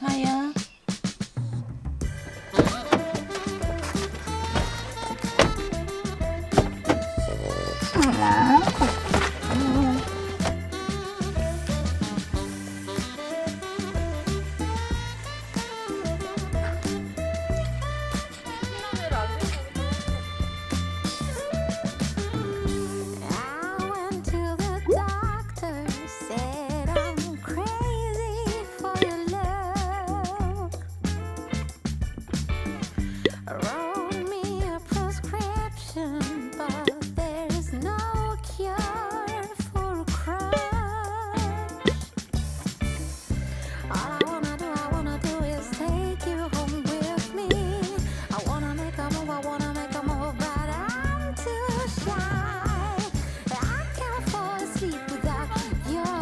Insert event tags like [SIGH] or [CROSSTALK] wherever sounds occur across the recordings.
하야. I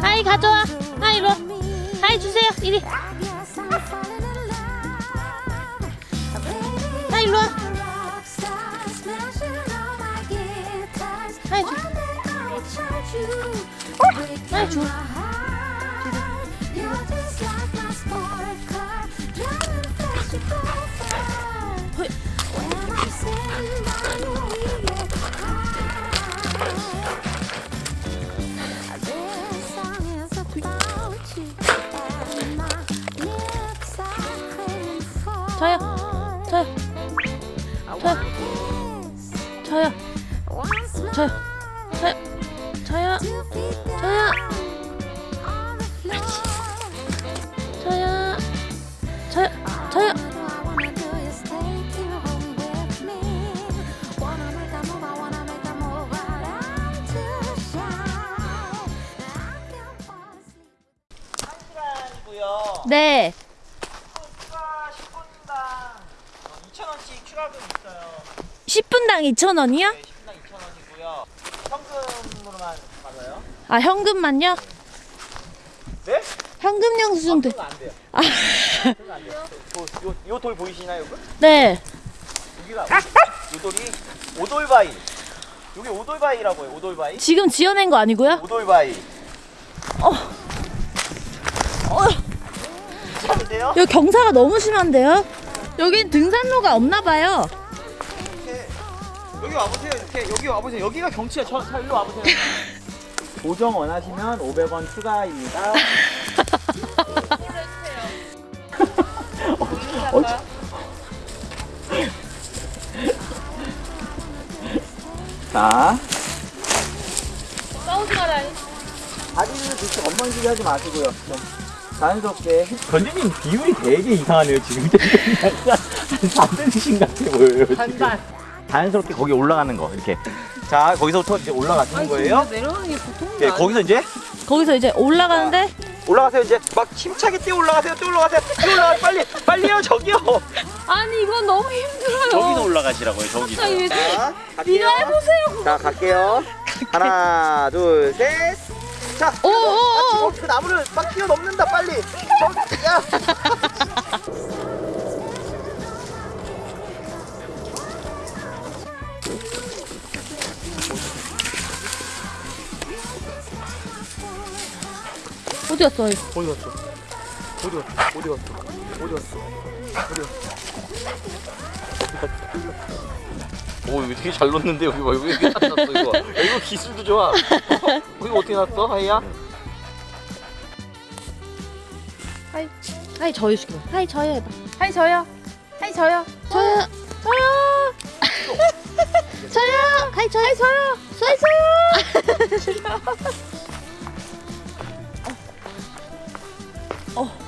하이 가져와. around me. 하이 주세요. 이리. I guess I'm falling in love. Baby, 하이 일로 와. I'm a rock star, smashing all a move, but I'm too shy. I can't fall asleep. 시간이고요. 네. 추가 10분당 2,000원씩 추가금 있어요. 10분당 2,000원이요? 네, 10분당 2,000원이고요. 현금으로만 받아요. 아, 현금만요? 네? 현금 영수증 돼. 그건 안 돼요. 아. 안 돼요. 요, 요, 요 돌 보이시나요? 여기? 네. 여기가 요 돌이 오돌바위. 여기 오돌바위라고 해요. 오돌바위. 지금 지어낸 거 아니고요? 오돌바위. 어. 어. 괜찮으세요? 여기 경사가 너무 심한데요? 여긴 등산로가 없나 봐요. 이렇게 여기 와보세요. 이렇게 여기 와보세요. 여기가 경치가 저, 저 일로 와보세요. [LAUGHS] 보정 원하시면 500원 추가입니다. [LAUGHS] 어, 어, 자. 싸우지 말아요. 다리를 그렇게 엉망지게 하지 마시고요. 좀 자연스럽게. 건재님 비율이 되게 이상하네요, 지금. 약간 한 4cm씩 같아 보여요. 반반. 자연스럽게 거기 올라가는 거, 이렇게. 자, 거기서부터 이제 올라가시는 거예요. 내려오는 게 보통은 네, 거기서 이제 거기서 이제 올라가는데 올라가세요. 이제 막 힘차게 뛰어 올라가세요. 뛰어 올라가세요. 뛰어 올라가 빨리. 빨리요, 저기요. [LAUGHS] 아니 이건 너무 힘들어요. 저기서 올라가시라고요, 저기서. 갑자기 왜 자, 네가 갈게요. 해보세요. 자, 갈게요. 하나, 둘, 셋. 자, 오, 오, 오. 어, 그 나무를 막 뛰어넘는다, 빨리. 저, 야. 어디 갔어? 어디 갔어? 어디 갔어? 어디 갔어? 어디 갔어? 어디 갔어? 오 이거 되게 잘 넣는데 여기 봐 여기 이렇게 잘 넣었어 이거 야, 이거 기술도 좋아 어? 이거 어떻게 났어 하이야? 하이 하이 저요 시켜. 하이 저요 해봐. 하이 저요. 하이 저요. 저요. 저요. 저요. 하이 저요. 저요. 저요. 저요. 어. 어.